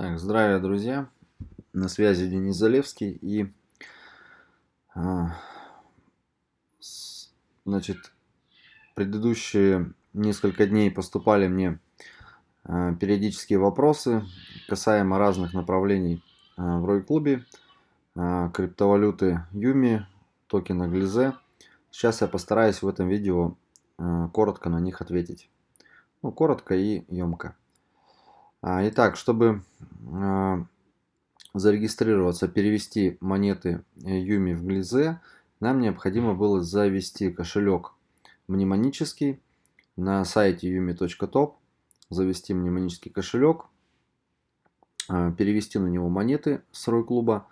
Так, здравия, друзья! На связи Денис Залевский и а, с, значит, предыдущие несколько дней поступали мне а, периодические вопросы касаемо разных направлений а, в Рой-клубе, а, криптовалюты Юми, токена Глизе. Сейчас я постараюсь в этом видео а, коротко на них ответить. Ну, коротко и емко. А, итак, чтобы а, зарегистрироваться, перевести монеты Юми в Глизе, нам необходимо было завести кошелек мнемонический на сайте yumi.top, завести мнемонический кошелек, а, перевести на него монеты с Рой клуба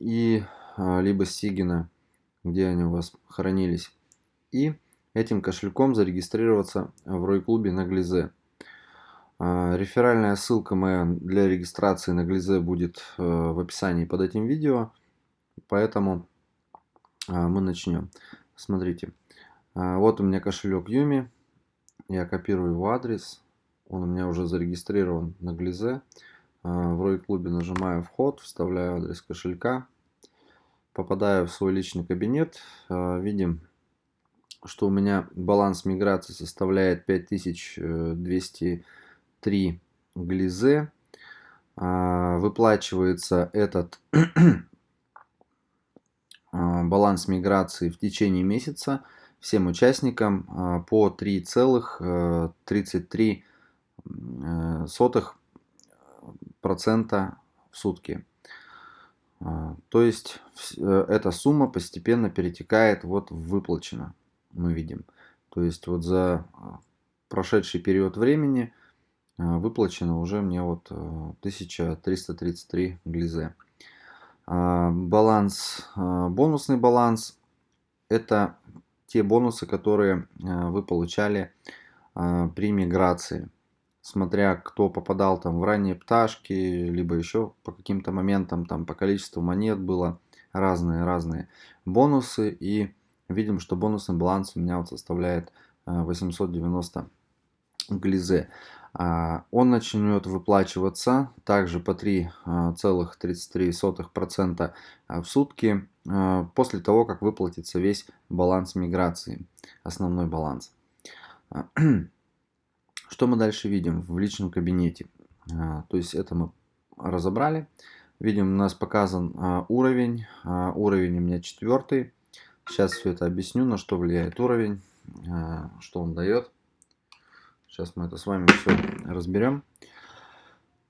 и либо Сигина, где они у вас хранились, и этим кошельком зарегистрироваться в Рой клубе на Глизе. А, реферальная ссылка моя для регистрации на Глизе будет э, в описании под этим видео, поэтому а, мы начнем. Смотрите, а, вот у меня кошелек Юми, я копирую его адрес, он у меня уже зарегистрирован на Глизе. В Рой клубе нажимаю вход, вставляю адрес кошелька, попадаю в свой личный кабинет, видим, что у меня баланс миграции составляет 5200 3 глизе. А, выплачивается этот а, баланс миграции в течение месяца всем участникам а, по 3,33 э, процента в сутки. То есть э, эта сумма постепенно перетекает вот в выплачено, мы видим. То есть вот за прошедший период времени выплачено уже мне вот 1333 э, глизе. А, баланс, а, бонусный баланс это те бонусы, которые вы получали при миграции. Смотря кто попадал там в ранние пташки, либо еще по каким-то моментам, там по количеству монет было разные-разные бонусы. И видим, что бонусный баланс у меня вот составляет 890 глизе. А, он начнет выплачиваться также по 3,33% а, в сутки а, после того, как выплатится весь баланс миграции, основной баланс. Что мы дальше видим в личном кабинете? То есть это мы разобрали. Видим, у нас показан уровень. Уровень у меня четвертый. Сейчас все это объясню, на что влияет уровень, что он дает. Сейчас мы это с вами все разберем.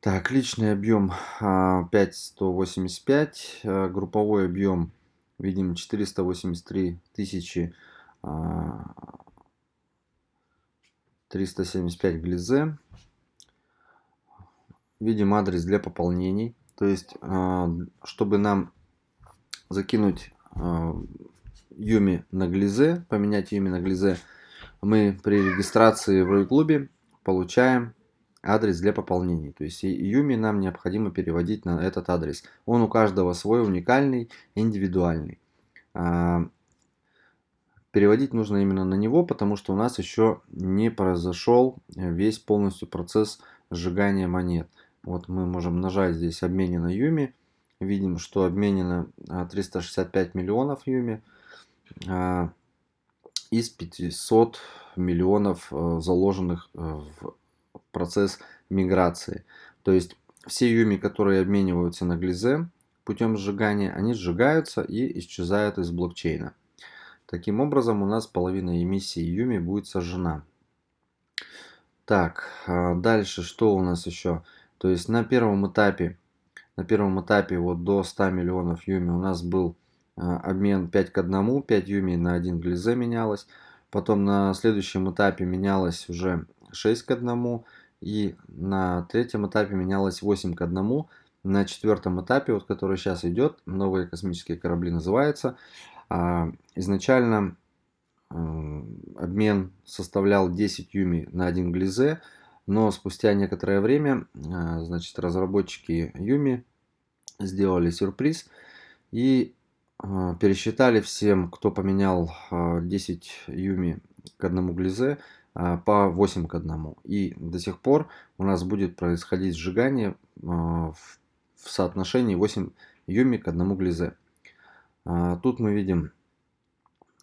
Так, личный объем 5185, а, а, групповой объем, видим, 483 тысячи 375 глизе. Видим адрес для пополнений. То есть, а, чтобы нам закинуть Юми на глизе, поменять Юми на глизе, мы при регистрации в Рой-клубе получаем адрес для пополнений. То есть Юми нам необходимо переводить на этот адрес. Он у каждого свой, уникальный, индивидуальный. А, переводить нужно именно на него, потому что у нас еще не произошел весь полностью процесс сжигания монет. Вот мы можем нажать здесь обменено Юми. Видим, что обменено 365 миллионов Юми. Из 500 миллионов э, заложенных э, в процесс миграции. То есть все юми, которые обмениваются на глизе путем сжигания, они сжигаются и исчезают из блокчейна. Таким образом у нас половина эмиссии юми будет сожжена. Так, а дальше что у нас еще? То есть на первом этапе, на первом этапе вот до 100 миллионов юми у нас был обмен 5 к 1, 5 юми на 1 глизе менялось. Потом на следующем этапе менялось уже 6 к 1. И на третьем этапе менялось 8 к 1. На четвертом этапе, вот который сейчас идет, новые космические корабли называется, а, изначально обмен составлял 10 юми на 1 глизе, но спустя некоторое время, а, значит, разработчики юми сделали сюрприз и а, пересчитали всем, кто поменял 10 а, юми к одному глизе а, по 8 к 1. И до сих пор у нас будет происходить сжигание в соотношении 8 юми к 1 глизе. Тут мы видим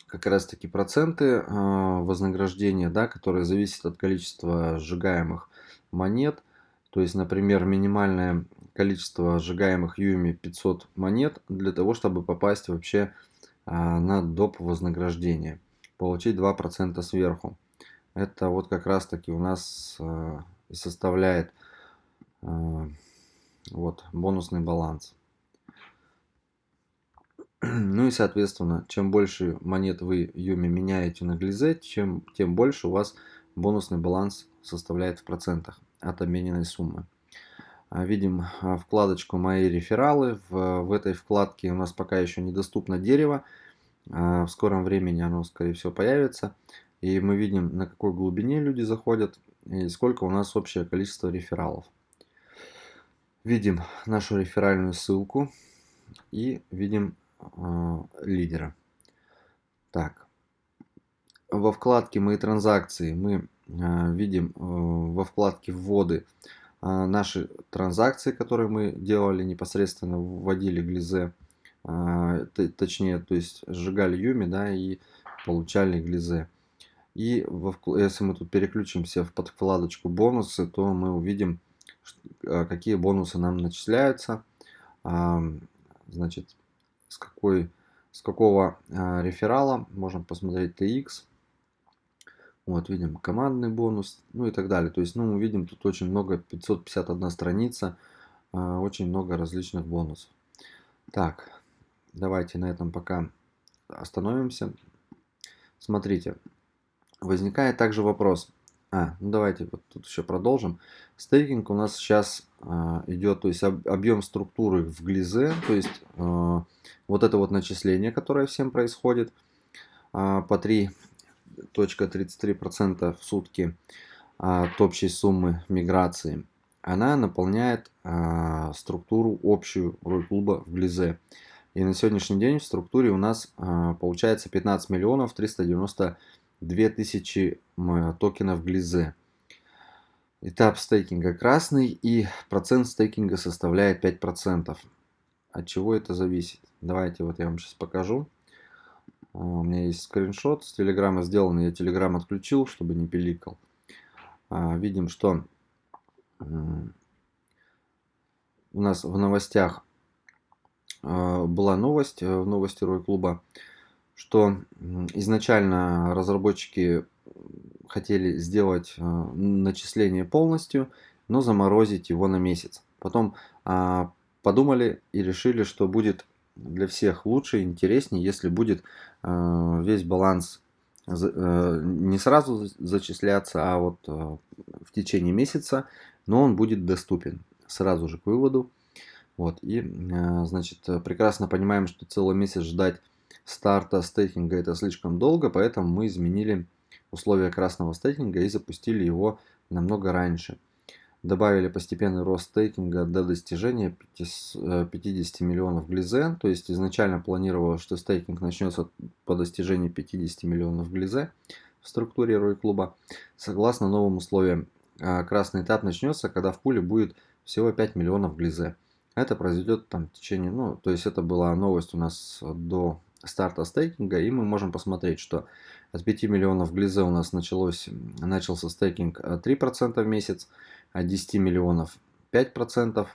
как раз таки проценты вознаграждения, да, которые зависят от количества сжигаемых монет. То есть, например, минимальное количество сжигаемых юми 500 монет для того, чтобы попасть вообще на доп вознаграждение. Получить 2% сверху. Это вот как раз таки у нас и составляет вот бонусный баланс. Ну и соответственно, чем больше монет вы Юми меняете на Глизе, чем, тем больше у вас бонусный баланс составляет в процентах от обмененной суммы. А, видим а, вкладочку «Мои рефералы». В, в этой вкладке у нас пока еще недоступно дерево. А, в скором времени оно, скорее всего, появится. И мы видим, на какой глубине люди заходят и сколько у нас общее количество рефералов. Видим нашу реферальную ссылку и видим э, лидера. Так, во вкладке «Мои транзакции» мы э, видим э, во вкладке «Вводы» наши транзакции, которые мы делали непосредственно, вводили глизе, э, точнее, то есть сжигали юми, да, и получали глизе. И если мы тут переключимся в подвкладочку «Бонусы», то мы увидим, э, какие бонусы нам начисляются. Значит, с, какой, с какого реферала, можем посмотреть TX. Вот, видим командный бонус, ну и так далее. То есть, ну, мы видим тут очень много, 551 страница, э, очень много различных бонусов. Так, давайте на этом пока остановимся. Смотрите, возникает также вопрос. А, ну давайте вот тут еще продолжим. Стейкинг у нас сейчас а, идет, то есть об, объем структуры в глизе, то есть а, вот это вот начисление, которое всем происходит а, по 3.33% в сутки от общей суммы миграции, она наполняет а, структуру общую Рой-клуба в глизе. И на сегодняшний день в структуре у нас а, получается 15 миллионов 390 2000 токенов глизе. Этап стейкинга красный и процент стейкинга составляет 5%. От чего это зависит? Давайте вот я вам сейчас покажу. А, у меня есть скриншот с телеграмма сделанный. Я телеграм отключил, чтобы не пиликал. А, видим, что у нас в новостях а, была новость э, в новости Рой клуба что изначально разработчики хотели сделать э, начисление полностью, но заморозить его на месяц. Потом а, подумали и решили, что будет для всех лучше интереснее, если будет э, весь баланс э, не сразу зачисляться, а вот в течение месяца, но он будет доступен сразу же к выводу. Вот, и, значит, прекрасно понимаем, что целый месяц ждать старта стейкинга это слишком долго, поэтому мы изменили условия красного стейкинга и запустили его намного раньше. Добавили постепенный рост стейкинга до достижения 50 э, миллионов глизе. То есть изначально планировалось, что стейкинг начнется по достижении 50 миллионов глизе в структуре Рой клуба. Согласно новым условиям, э, красный этап начнется, когда в пуле будет всего 5 миллионов глизе. Это произойдет там в течение, ну, то есть это была новость у нас до старта стейкинга, и мы можем посмотреть, что от 5 миллионов глизе у нас началось, начался стейкинг 3% э, в месяц, от 10 миллионов 5%.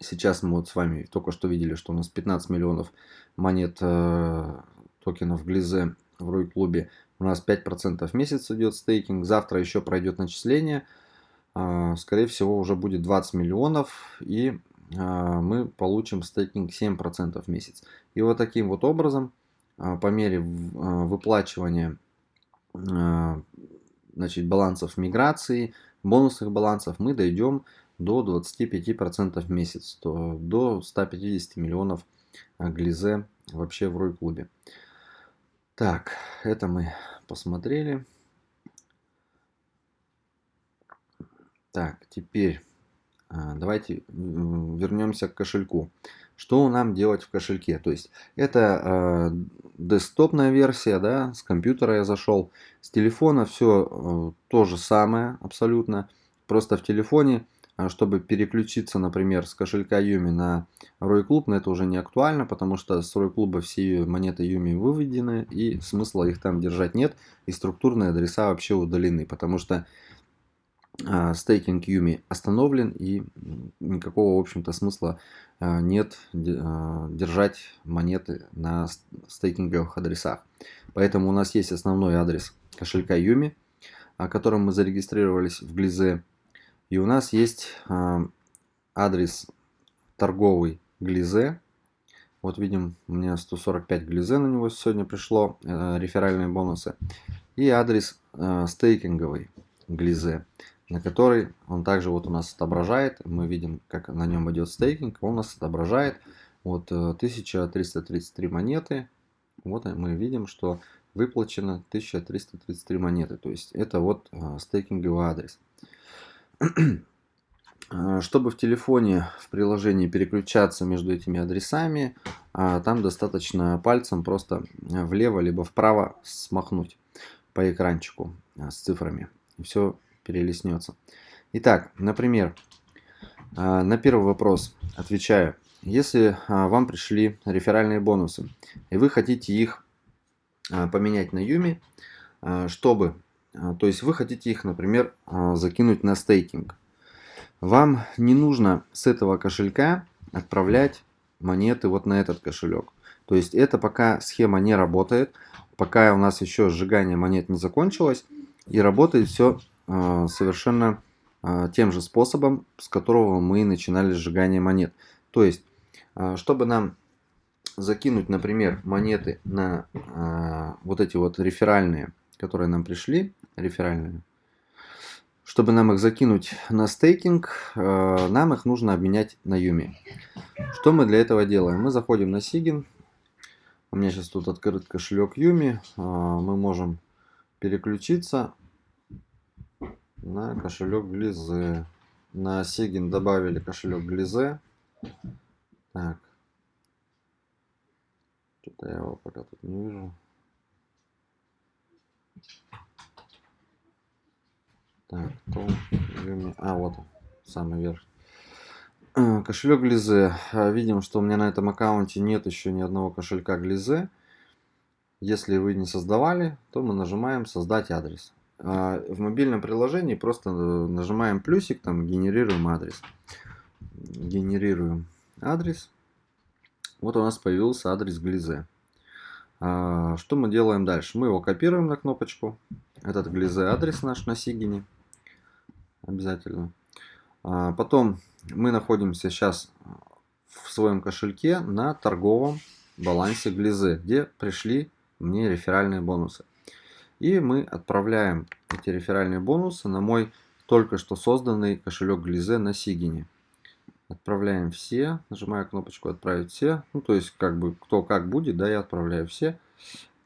Сейчас мы вот с вами только что видели, что у нас 15 миллионов монет э, токенов глизе в Рой клубе. У нас 5% в месяц идет стейкинг. Завтра еще пройдет начисление. Э, скорее всего уже будет 20 миллионов. И а, мы получим стейкинг 7% в месяц. И вот таким вот образом, а, по мере а, выплачивания значит, балансов миграции, бонусных балансов, мы дойдем до 25% в месяц, то до 150 миллионов глизе вообще в Рой клубе. Так, это мы посмотрели. Так, теперь а, давайте вернемся к кошельку. Что нам делать в кошельке? То есть это э, десктопная версия, да, с компьютера я зашел, с телефона все э, то же самое абсолютно. Просто в телефоне а, чтобы переключиться, например, с кошелька Юми на Рой Клуб, но это уже не актуально, потому что с Рой Клуба все монеты Юми выведены, и смысла их там держать нет, и структурные адреса вообще удалены, потому что стейкинг Юми остановлен, и никакого, в общем-то, смысла а, нет держать монеты на стейкинговых адресах. Поэтому у нас есть основной адрес кошелька Юми, о котором мы зарегистрировались в Глизе. И у нас есть а, адрес торговый Глизе. Вот видим, у меня 145 Глизе на него сегодня пришло, э, реферальные бонусы. И адрес э, стейкинговый Глизе, на который он также вот у нас отображает. Мы видим, как на нем идет стейкинг. Он у нас отображает вот 1333 э, монеты. Вот мы видим, что выплачено 1333 монеты. То есть это вот стейкинговый адрес. А, чтобы в телефоне, в приложении переключаться между этими адресами, там достаточно пальцем просто влево либо вправо смахнуть по экранчику с цифрами. И все перелеснется. Итак, например, на первый вопрос отвечаю. Если вам пришли реферальные бонусы, и вы хотите их поменять на Юми, чтобы а, то есть вы хотите их, например, а, закинуть на стейкинг. Вам не нужно с этого кошелька отправлять монеты вот на этот кошелек. То есть это пока схема не работает, пока у нас еще сжигание монет не закончилось. И работает все а, совершенно тем же способом, с которого мы начинали сжигание монет. То есть, чтобы нам закинуть, например, монеты на вот эти вот реферальные которые нам пришли, реферальные, чтобы нам их закинуть на стейкинг, нам их нужно обменять на Юми. Что мы для этого делаем? Мы заходим на Сигин. У меня сейчас тут открыт кошелек Юми. Мы можем переключиться на кошелек Глизе. На Сигин добавили кошелек Глизе. Так. Что-то я его пока тут не вижу. Так, то, а, вот он, самый верх. А, кошелек Глизе. А, видим, что у меня на этом аккаунте нет еще ни одного кошелька Глизе. Если вы не создавали, то мы нажимаем «Создать адрес». А, в мобильном приложении просто нажимаем плюсик, там генерируем адрес. Генерируем адрес. Вот у нас появился адрес Глизе. Что мы делаем дальше? Мы его копируем на кнопочку. Этот Глизе адрес наш на Сигине обязательно. А, потом мы находимся сейчас в своем кошельке на торговом балансе Глизе, где пришли мне реферальные бонусы. И мы отправляем эти реферальные бонусы на мой только что созданный кошелек Глизе на Сигине. Отправляем все, нажимаю кнопочку отправить все. Ну, то есть, как бы, кто как будет, да, я отправляю все.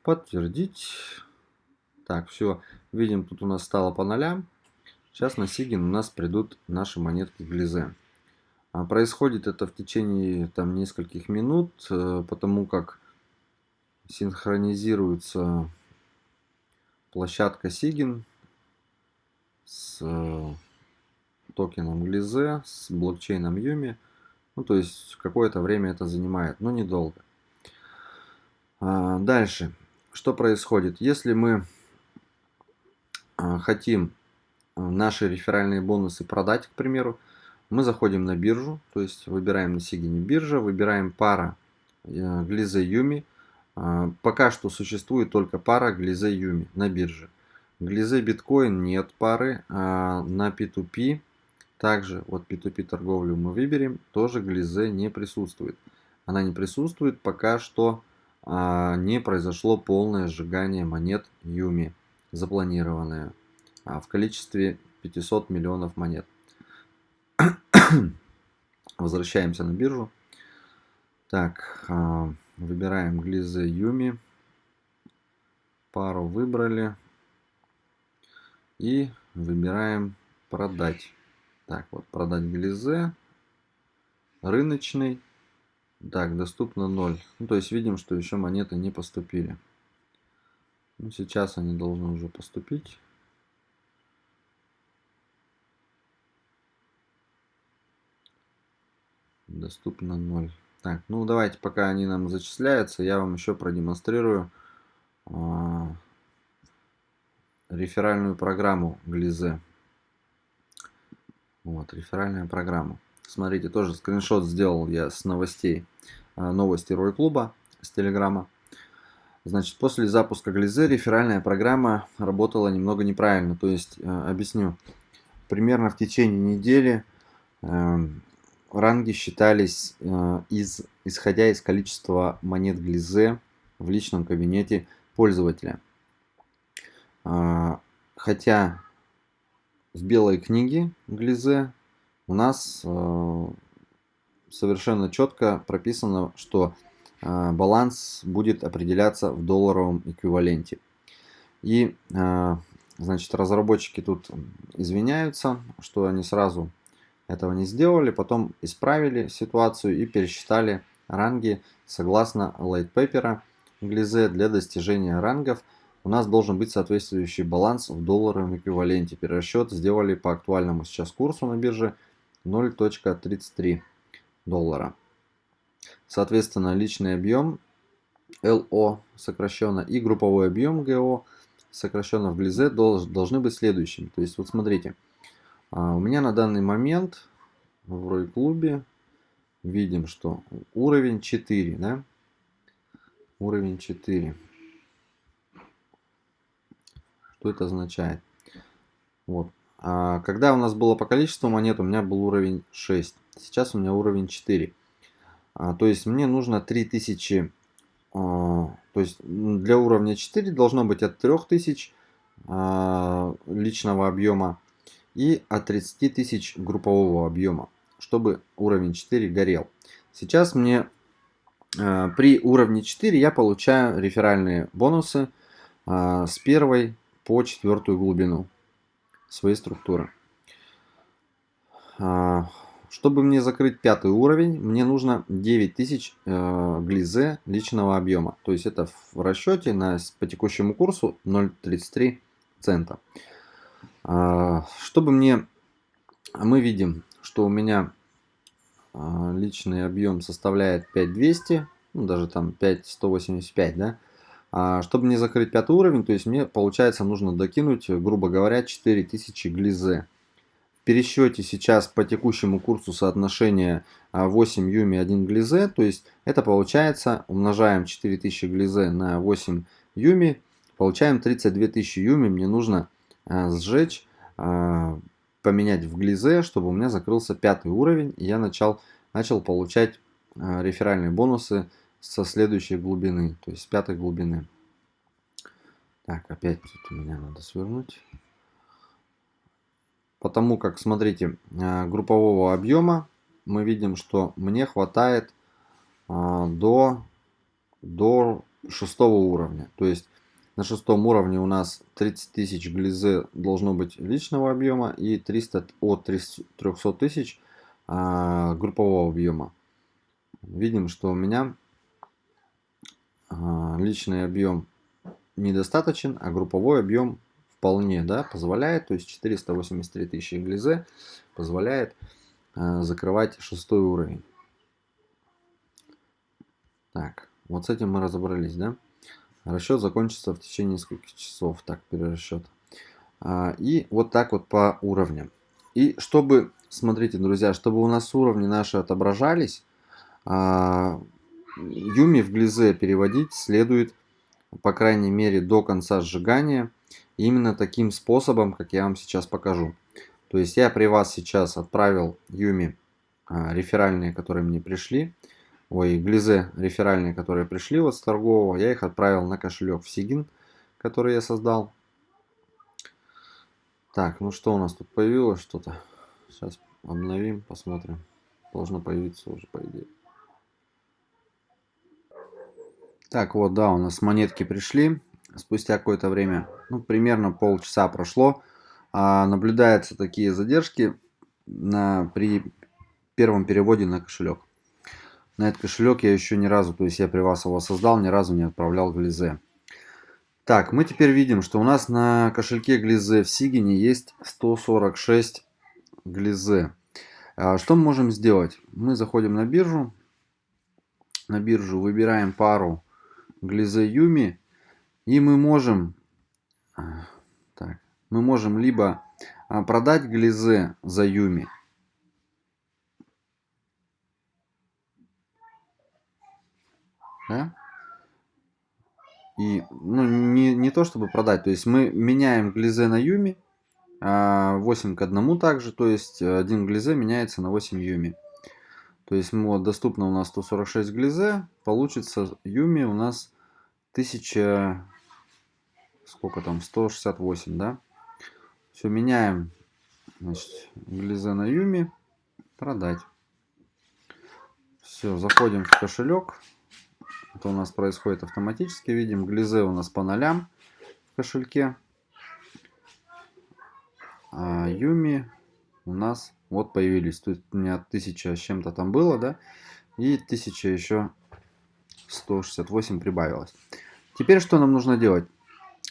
Подтвердить. Так, все. Видим, тут у нас стало по нолям. Сейчас на Сигин у нас придут наши монетки Глизе. А происходит это в течение там нескольких минут, э, потому как синхронизируется площадка Сигин с э, токеном Глизе, с блокчейном Юми. Ну, то есть какое-то время это занимает, но недолго. А, дальше. Что происходит? Если мы а, хотим наши реферальные бонусы продать, к примеру, мы заходим на биржу, то есть выбираем на Сигине биржа, выбираем пара э, Глизе Юми. А, пока что существует только пара Глизе Юми на бирже. Глизе биткоин нет пары, а на P2P, также вот P2P торговлю мы выберем, тоже Глизе не присутствует. Она не присутствует, пока что а, не произошло полное сжигание монет Юми, запланированное. В количестве 500 миллионов монет. Возвращаемся на биржу. Так, выбираем Глизе Юми. Пару выбрали. И выбираем продать. Так, вот продать Глизе. Рыночный. Так, доступно 0. Ну, то есть видим, что еще монеты не поступили. Ну, сейчас они должны уже поступить. Доступно 0. Так, ну давайте, пока они нам зачисляются, я вам еще продемонстрирую а, реферальную программу Глизе. Вот, реферальная программа. Смотрите, тоже скриншот сделал я с новостей. А, новости Рой Клуба с Телеграма. Значит, после запуска Глизе реферальная программа работала немного неправильно. То есть, а, объясню. Примерно в течение недели эм, ранги считались э, из, исходя из количества монет Глизе в личном кабинете пользователя. А, хотя в белой книге Глизе у нас э, совершенно четко прописано, что э, баланс будет определяться в долларовом эквиваленте. И значит разработчики тут извиняются, что они сразу этого не сделали, потом исправили ситуацию и пересчитали ранги согласно paper Глизе для достижения рангов у нас должен быть соответствующий баланс в долларовом эквиваленте. Перерасчет сделали по актуальному сейчас курсу на бирже 0.33 доллара. Соответственно, личный объем LO сокращенно и групповой объем GO сокращенно в Глизе должны быть следующими. То есть, вот смотрите, у меня на данный момент в Рой клубе видим, что уровень 4, да? Уровень 4. Что это означает? Вот. А когда у нас было по количеству монет, у меня был уровень 6. Сейчас у меня уровень 4. А, то есть мне нужно 3000. А, то есть для уровня 4 должно быть от 3000 а, личного объема и от 30 тысяч группового объема, чтобы уровень 4 горел. Сейчас мне э, при уровне 4 я получаю реферальные бонусы э, с первой по четвертую глубину своей структуры. Э, чтобы мне закрыть пятый уровень, мне нужно 9000 э, глизе личного объема. То есть это в расчете на, по текущему курсу 0,33 цента. А, чтобы мне... Мы видим, что у меня а, личный объем составляет 5200, ну, даже там 5185, да. А чтобы мне закрыть пятый уровень, то есть мне, получается, нужно докинуть, грубо говоря, 4000 глизе. В пересчете сейчас по текущему курсу соотношение 8 юми 1 глизе, то есть это получается, умножаем 4000 глизе на 8 юми, получаем 32 тысячи юми, мне нужно сжечь, э, поменять в глизе, чтобы у меня закрылся пятый уровень, и я начал, начал получать э, реферальные бонусы со следующей глубины, то есть с пятой глубины. Так, опять тут меня надо свернуть. Потому как, смотрите, группового объема мы видим, что мне хватает до, до шестого уровня. То есть на шестом уровне у нас 30 тысяч глизе должно быть личного объема и 300 от 300 тысяч а, группового объема. Видим, что у меня а, личный объем недостаточен, а групповой объем вполне да, позволяет, то есть 483 тысячи глизе позволяет а, закрывать шестой уровень. Так, вот с этим мы разобрались, да? Расчет закончится в течение нескольких часов. Так, перерасчет. А, и вот так вот по уровням. И чтобы, смотрите, друзья, чтобы у нас уровни наши отображались, а, Юми в глизе переводить следует, по крайней мере, до конца сжигания. Именно таким способом, как я вам сейчас покажу. То есть я при вас сейчас отправил Юми а, реферальные, которые мне пришли ой, глизе реферальные, которые пришли вот с торгового, я их отправил на кошелек в Сигин, который я создал. Так, ну что у нас тут появилось что-то? Сейчас обновим, посмотрим. Должно появиться уже, по идее. Так, вот, да, у нас монетки пришли. Спустя какое-то время, ну, примерно полчаса прошло. А, наблюдаются такие задержки на, при первом переводе на кошелек на этот кошелек я еще ни разу, то есть я при вас его создал, ни разу не отправлял Глизе. Так, мы теперь видим, что у нас на кошельке Глизе в Сигине есть 146 Глизе. А, что мы можем сделать? Мы заходим на биржу. На биржу выбираем пару Глизе Юми. И мы можем... А, так, мы можем либо а, продать Глизе за Юми. Да? И, ну, не, не то чтобы продать, то есть мы меняем глизе на юми, 8 а, к 1 также, то есть один глизе меняется на 8 юми. То есть вот, доступно у нас 146 глизе, получится юми у нас 1000, сколько там, 168, да? Все, меняем, значит, глизе на юми, продать. Все, заходим в кошелек, это у нас происходит автоматически. Видим, глизе у нас по нолям в кошельке. А Юми у нас вот появились. Тут у меня 1000 с чем-то там было, да? И 1000 еще 168 прибавилось. Теперь что нам нужно делать?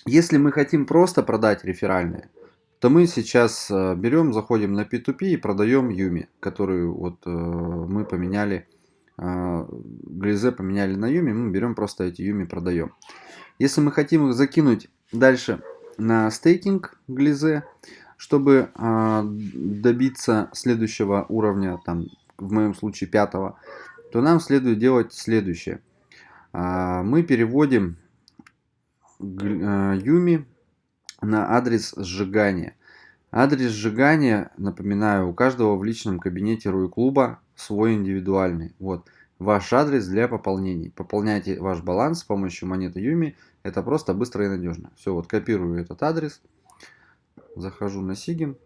Если мы хотим просто продать реферальные, то мы сейчас э, берем, заходим на P2P и продаем Юми, которую вот э, мы поменяли Глизе поменяли на Юми, мы берем просто эти Юми, продаем. Если мы хотим их закинуть дальше на стейкинг Глизе, чтобы а, добиться следующего уровня, там, в моем случае пятого, то нам следует делать следующее. А, мы переводим Юми на адрес сжигания. Адрес сжигания, напоминаю, у каждого в личном кабинете Руи клуба свой индивидуальный. Вот ваш адрес для пополнений. Пополняйте ваш баланс с помощью монеты Юми. Это просто быстро и надежно. Все, вот копирую этот адрес. Захожу на Сигин.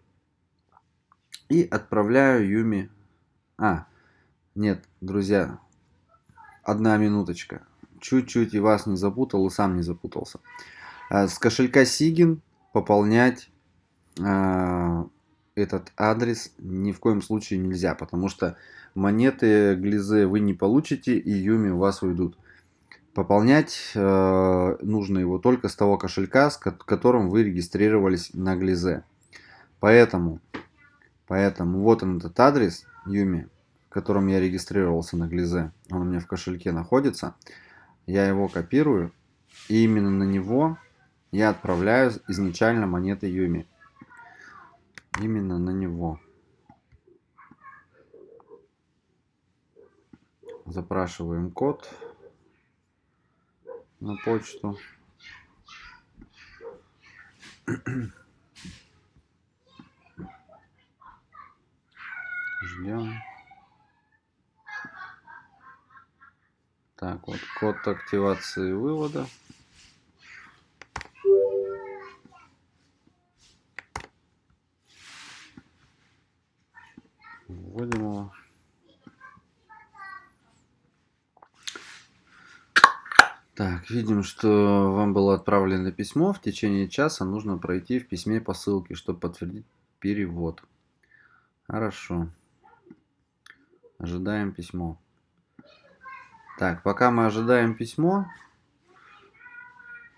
И отправляю Юми. А, нет, друзья, одна минуточка. Чуть-чуть и вас не запутал, и сам не запутался. А, с кошелька Сигин пополнять а, этот адрес ни в коем случае нельзя, потому что монеты глизе вы не получите и юми у вас уйдут. Пополнять э, нужно его только с того кошелька, с которым вы регистрировались на глизе. Поэтому, поэтому вот он этот адрес юми, в котором я регистрировался на глизе. Он у меня в кошельке находится. Я его копирую и именно на него я отправляю изначально монеты юми именно на него. Запрашиваем код на почту. Ждем. Так, вот код активации вывода. Вводим его. Так, видим, что вам было отправлено письмо. В течение часа нужно пройти в письме по ссылке, чтобы подтвердить перевод. Хорошо. Ожидаем письмо. Так, пока мы ожидаем письмо,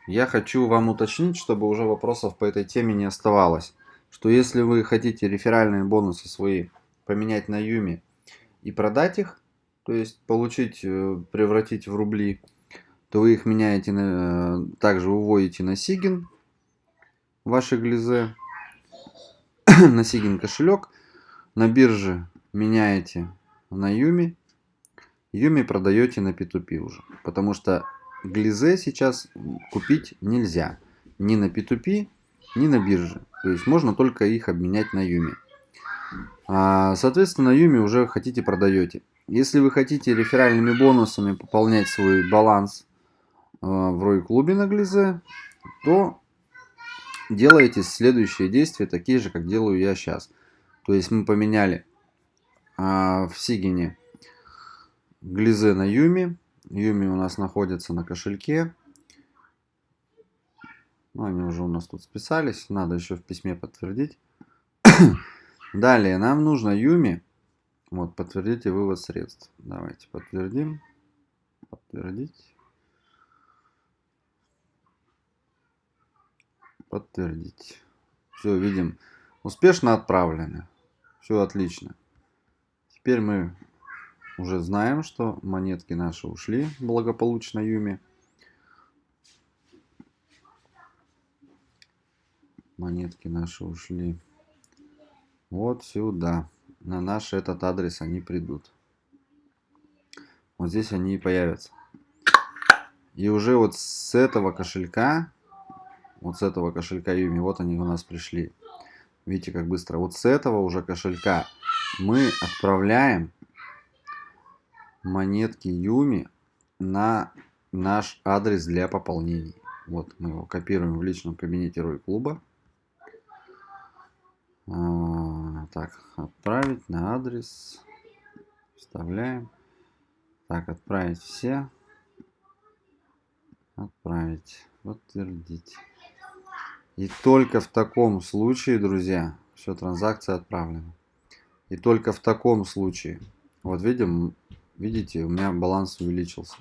я хочу вам уточнить, чтобы уже вопросов по этой теме не оставалось. Что если вы хотите реферальные бонусы свои поменять на Юми и продать их, то есть получить, э, превратить в рубли, то вы их меняете, на, также выводите на Сигин, ваши глизе, на Сигин кошелек, на бирже меняете на Юми, Юми продаете на P2P уже, потому что глизе сейчас купить нельзя ни на P2P, ни на бирже, то есть можно только их обменять на Юми. А, соответственно, Юми уже хотите продаете. Если вы хотите реферальными бонусами пополнять свой баланс а, в Рой клубе на Глизе, то делаете следующие действия, такие же, как делаю я сейчас. То есть мы поменяли а, в Сигине Глизе на Юми. Юми у нас находится на кошельке. Ну, они уже у нас тут списались. Надо еще в письме подтвердить. Далее нам нужно Юми. Вот, подтвердите вывод средств. Давайте подтвердим. Подтвердить. Подтвердить. Все, видим. Успешно отправлены. Все отлично. Теперь мы уже знаем, что монетки наши ушли благополучно Юми. Монетки наши ушли вот сюда. На наш этот адрес они придут. Вот здесь они и появятся. И уже вот с этого кошелька, вот с этого кошелька Юми, вот они у нас пришли. Видите, как быстро. Вот с этого уже кошелька мы отправляем монетки Юми на наш адрес для пополнений. Вот мы его копируем в личном кабинете Рой Клуба. А, так, отправить на адрес. Вставляем. Так, отправить все. Отправить. Подтвердить. И только в таком случае, друзья, все, транзакция отправлена. И только в таком случае, вот видим, видите, у меня баланс увеличился.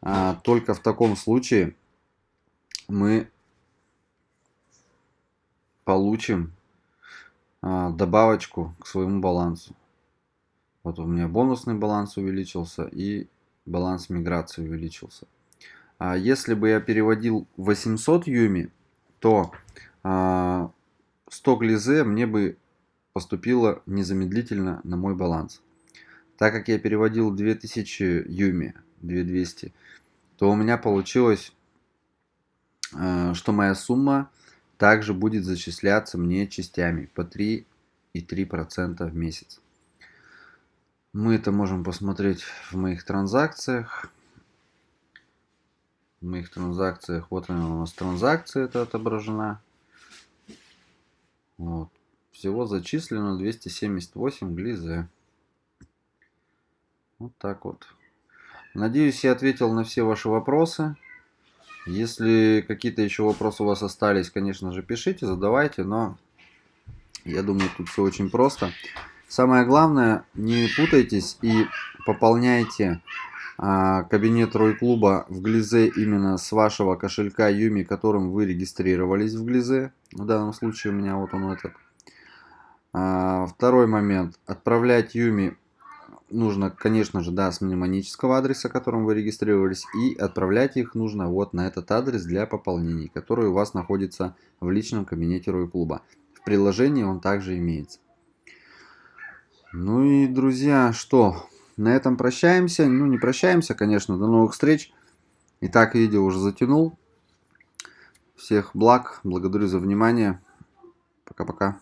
А, только в таком случае мы получим добавочку к своему балансу. Вот у меня бонусный баланс увеличился и баланс миграции увеличился. А если бы я переводил 800 юми, то 100 а, глизе мне бы поступило незамедлительно на мой баланс. Так как я переводил 2000 юми, 2200, то у меня получилось, что моя сумма также будет зачисляться мне частями по 3,3% в месяц. Мы это можем посмотреть в моих транзакциях. В моих транзакциях, вот она у нас транзакция это отображена. Вот. Всего зачислено 278 глизе. Вот так вот. Надеюсь, я ответил на все ваши вопросы. Если какие-то еще вопросы у вас остались, конечно же, пишите, задавайте, но я думаю, тут все очень просто. Самое главное, не путайтесь и пополняйте а, кабинет Рой Клуба в Глизе именно с вашего кошелька Юми, которым вы регистрировались в Глизе. В данном случае у меня вот он этот. А, второй момент. Отправлять Юми нужно, конечно же, да, с мнемонического адреса, которым вы регистрировались, и отправлять их нужно вот на этот адрес для пополнений, который у вас находится в личном кабинете Рой Клуба. В приложении он также имеется. Ну и, друзья, что, на этом прощаемся. Ну, не прощаемся, конечно, до новых встреч. Итак, видео уже затянул. Всех благ, благодарю за внимание. Пока-пока.